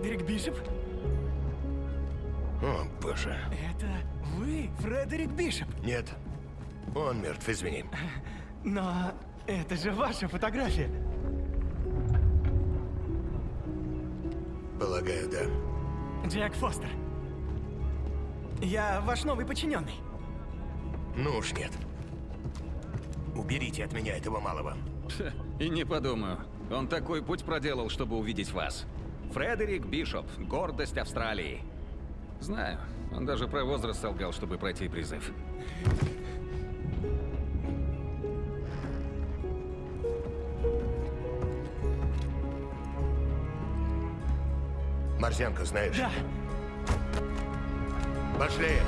Фредерик Бишоп? О, боже. Это вы, Фредерик Бишоп? Нет. Он мертв, извини. Но это же ваша фотография. Полагаю, да. Джек Фостер. Я ваш новый подчиненный. Ну уж нет. Уберите от меня этого малого. И не подумаю. Он такой путь проделал, чтобы увидеть вас. Фредерик Бишоп, гордость Австралии. Знаю, он даже про возраст солгал, чтобы пройти призыв. Марзянку знаешь? Да, Пошли.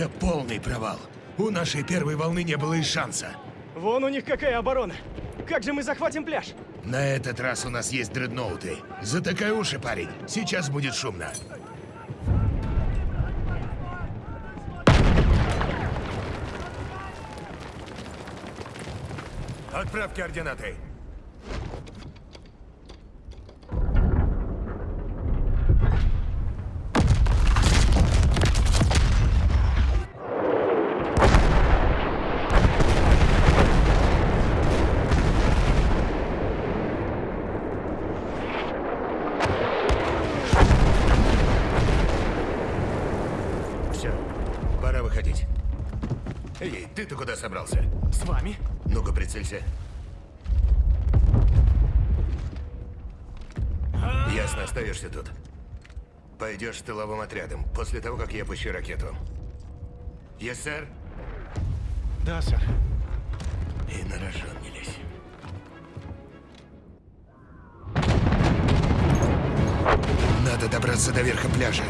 Это полный провал. У нашей первой волны не было и шанса. вон у них какая оборона. Как же мы захватим пляж? На этот раз у нас есть дредноуты. Затыкай уши, парень. Сейчас будет шумно. Отправь координаты. С вами? Ну-ка, прицелься. Ясно, остаешься тут. Пойдешь с тыловым отрядом, после того, как я пущу ракету. Есть, сэр? Да, сэр. И на рожон не лезь. Надо добраться до верха пляжа.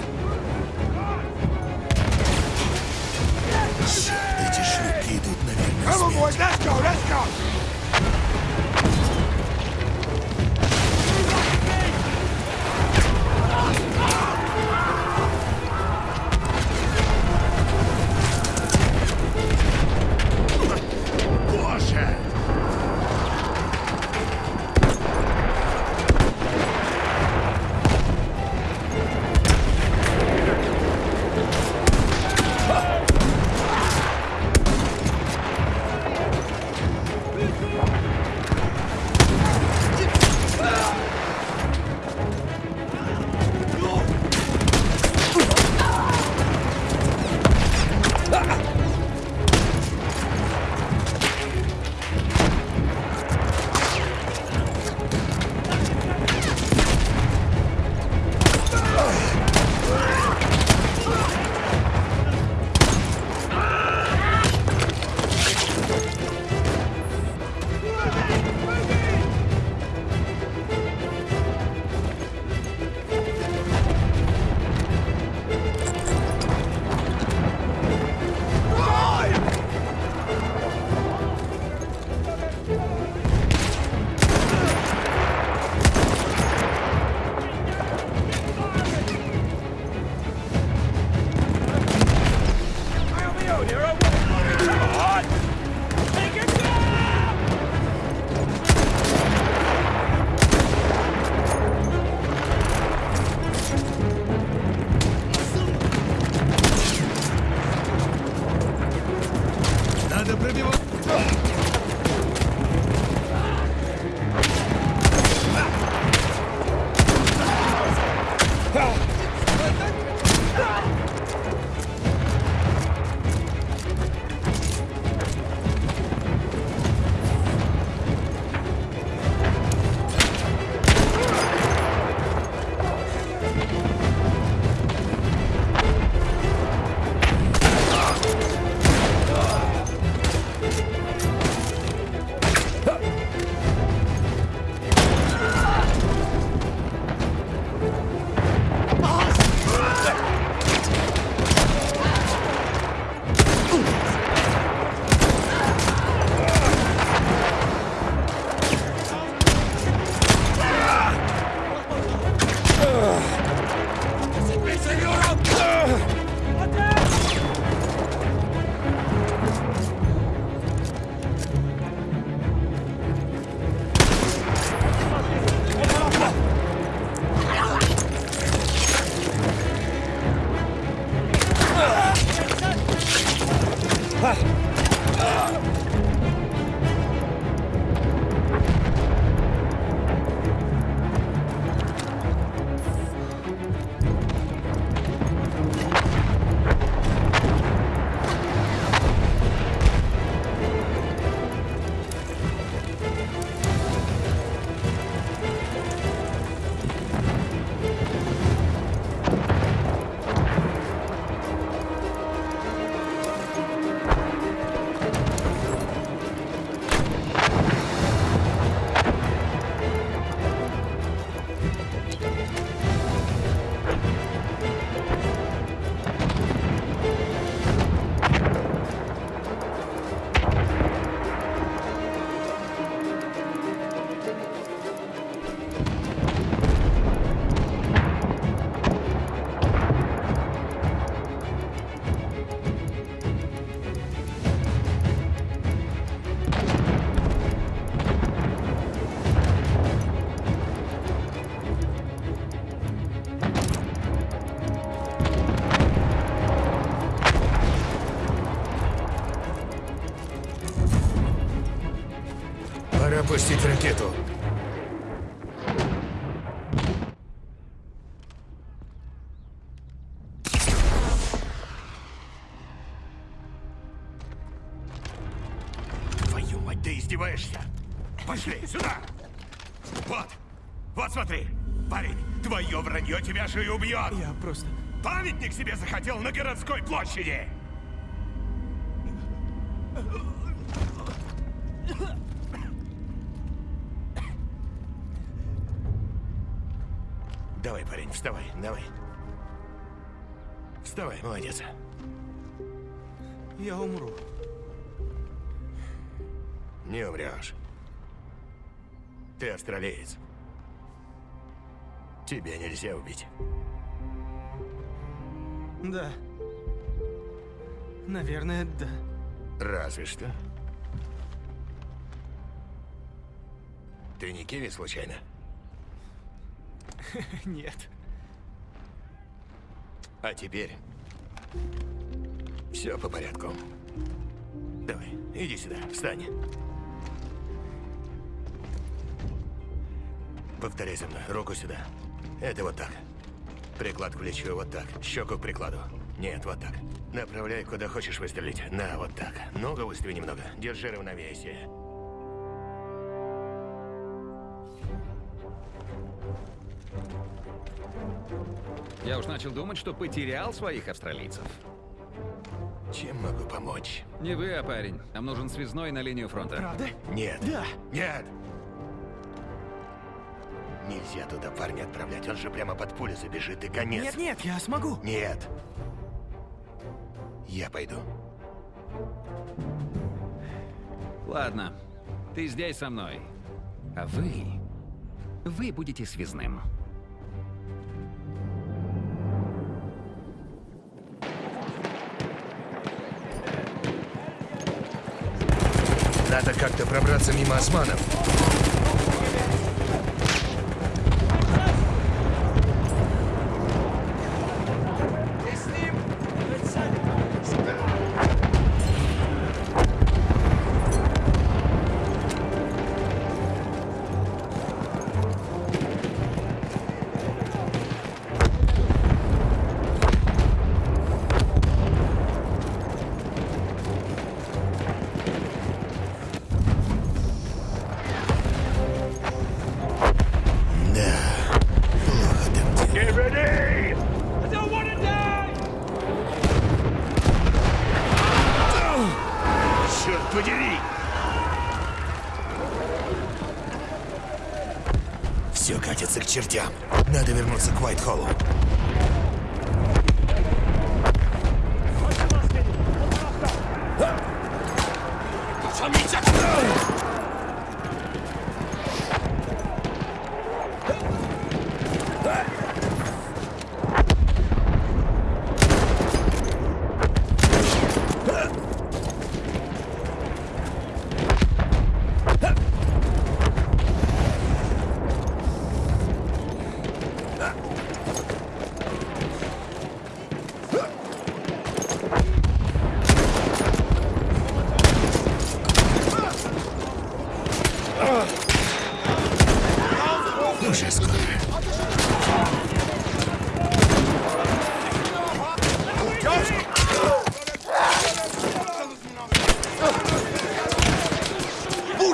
Наверх. смерть. Пора пустить ракету. Твою мать, ты издеваешься? Пошли, сюда! Вот! Вот смотри! Парень, твое вранье тебя же и убьет! Я просто... Памятник себе захотел на городской площади! Давай, парень, вставай, давай. Вставай, молодец. Я умру. Не умрешь. Ты австралиец. Тебя нельзя убить. Да. Наверное, да. Разве что. Ты не Киви, случайно? Нет. А теперь... Все по порядку. Давай, иди сюда, встань. Повторяй за мной, руку сюда. Это вот так. Приклад к плечу, вот так. Щеку к прикладу. Нет, вот так. Направляй, куда хочешь выстрелить. На, вот так. Ногу выстави немного. Держи равновесие. Я уж начал думать, что потерял своих австралийцев. Чем могу помочь? Не вы, а парень. Нам нужен связной на линию фронта. Правда? Нет. Да. Нет! Нельзя туда парня отправлять, он же прямо под пулю забежит и конец. Нет, нет, я смогу. Нет. Я пойду. Ладно, ты здесь со мной. А вы... Вы будете связным. Надо как-то пробраться мимо османов. Все катится к чертям. Надо вернуться к Уайтхоллу.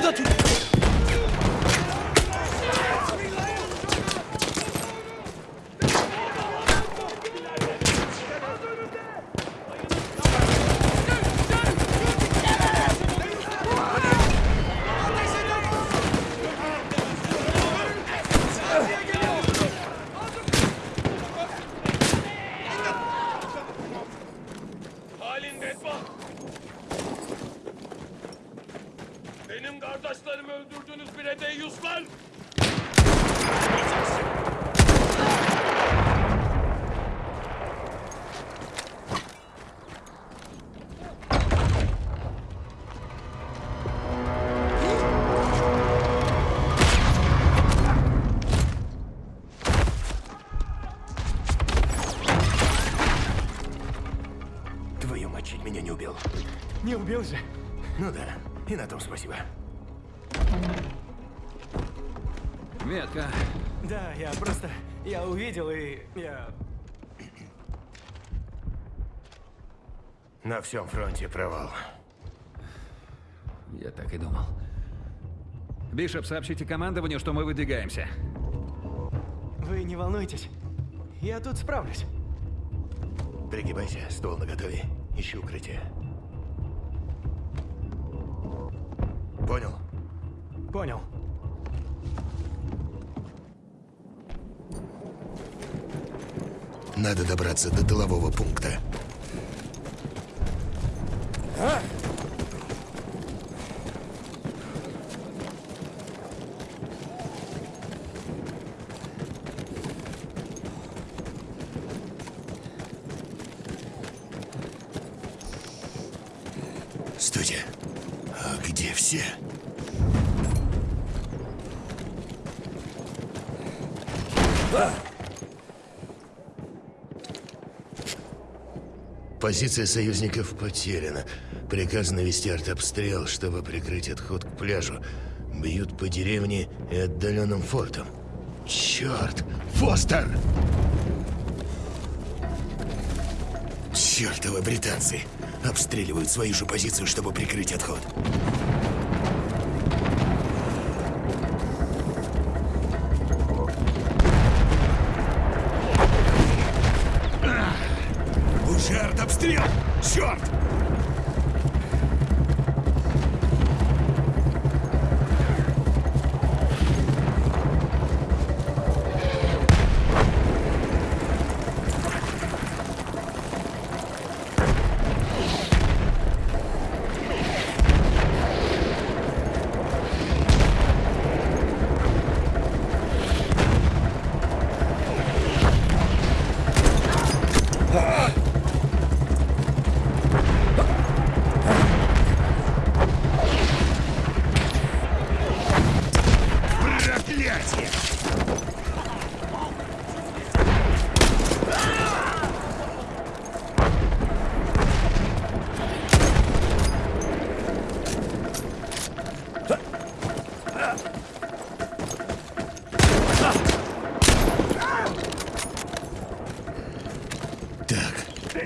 나 두... мать, чуть меня не убил. Не убил же. Ну да, и на том спасибо. Метка. Да, я просто... Я увидел и... Я... На всем фронте провал. Я так и думал. Бишоп, сообщите командованию, что мы выдвигаемся. Вы не волнуйтесь. Я тут справлюсь. Пригибайся, ствол наготове. Ищи укрытие. Понял? Понял. Надо добраться до тылового пункта. Стойте. А где все? Позиция союзников потеряна. Приказано вести артобстрел, чтобы прикрыть отход к пляжу. Бьют по деревне и отдаленным фортам. Черт! Фостер! Чертовы британцы! Обстреливают свою же позицию, чтобы прикрыть отход.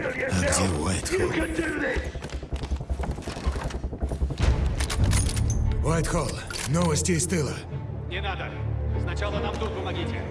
А где Уайтхолл? Уайтхолл, новости из тыла. Не надо. Сначала нам тут помогите.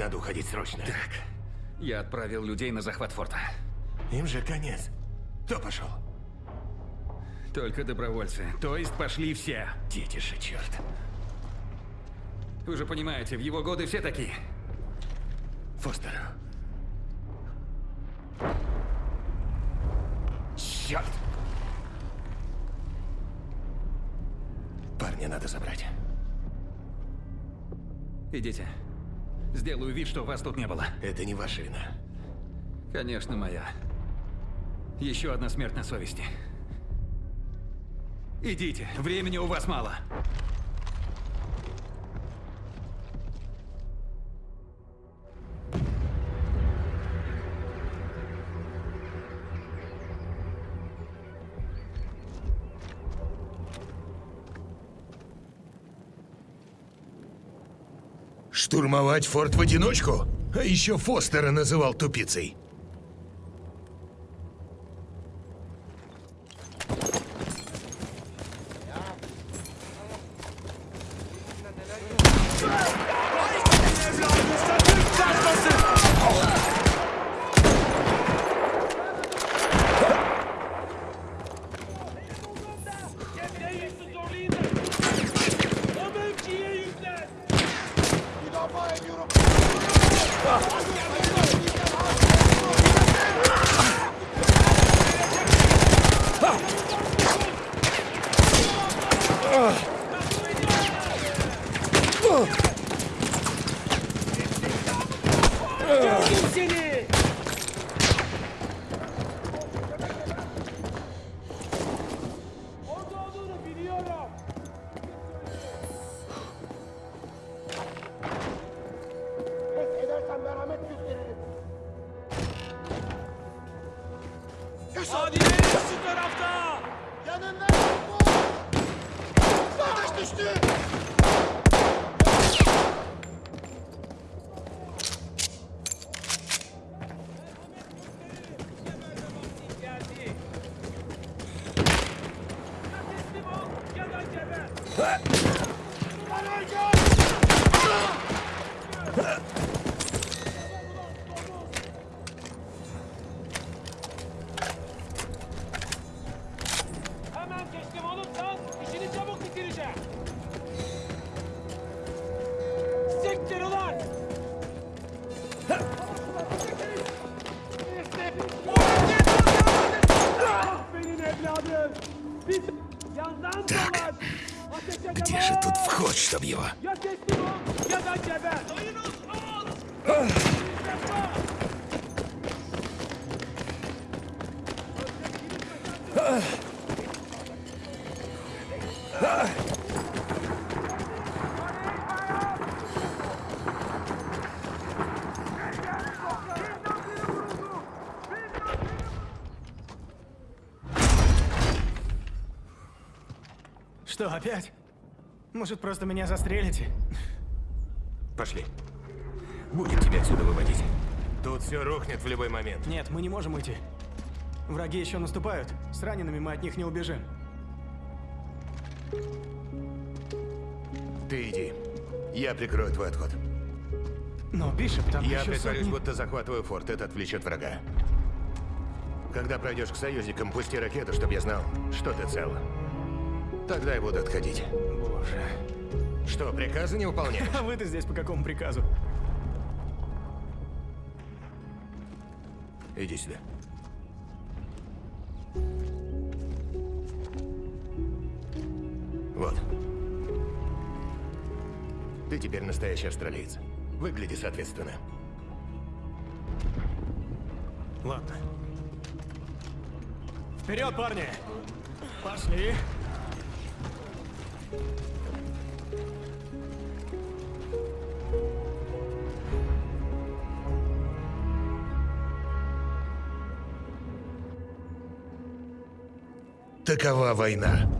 Надо уходить срочно. Я отправил людей на захват форта. Им же конец. Кто пошел? Только добровольцы. То есть пошли все. Дети же, черт. Вы же понимаете, в его годы все такие. Фостер. Черт! Парня надо забрать. Идите. Сделаю вид, что вас тут не было. Это не ваша вина. Конечно, моя. Еще одна смерть на совести. Идите, времени у вас мало. Штурмовать форт в одиночку? А еще Фостера называл тупицей. Ah! Что, опять? Может, просто меня застрелите? Пошли. Будем тебя отсюда выводить. Тут все рухнет в любой момент. Нет, мы не можем уйти. Враги еще наступают. С ранеными мы от них не убежим. Ты иди. Я прикрою твой отход. Но, Бишоп, там Я еще притворюсь, сотни- будто захватываю форт. Это отвлечет врага. Когда пройдешь к союзникам, пусти ракету, чтобы я знал, что ты цел. Тогда я буду отходить. Боже. Что, приказы не выполняешь? А вы-то здесь по какому приказу? Иди сюда. Вот. Ты теперь настоящий австралиец. Выгляди соответственно. Ладно. Вперед, парни! Пошли. Такова война.